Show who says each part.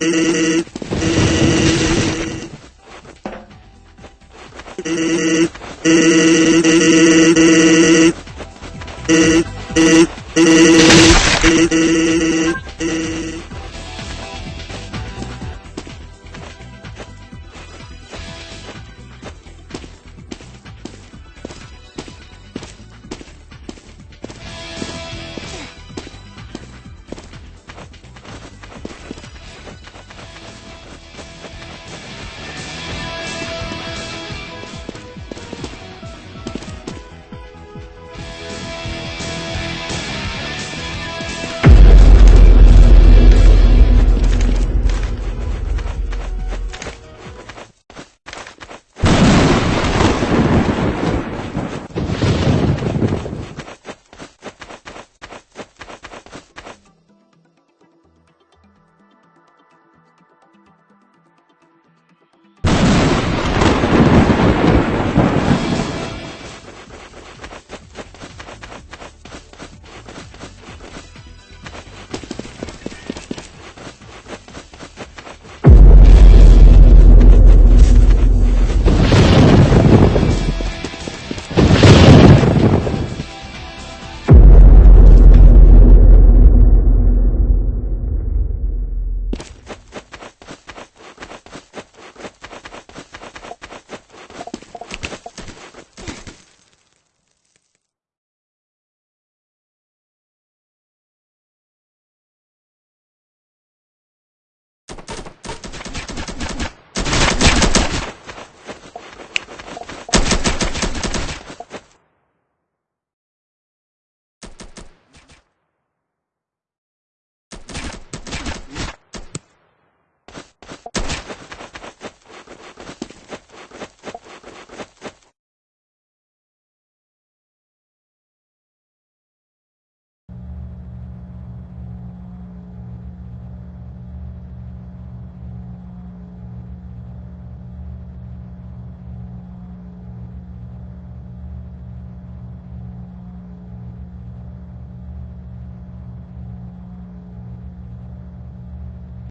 Speaker 1: Mm-hmm.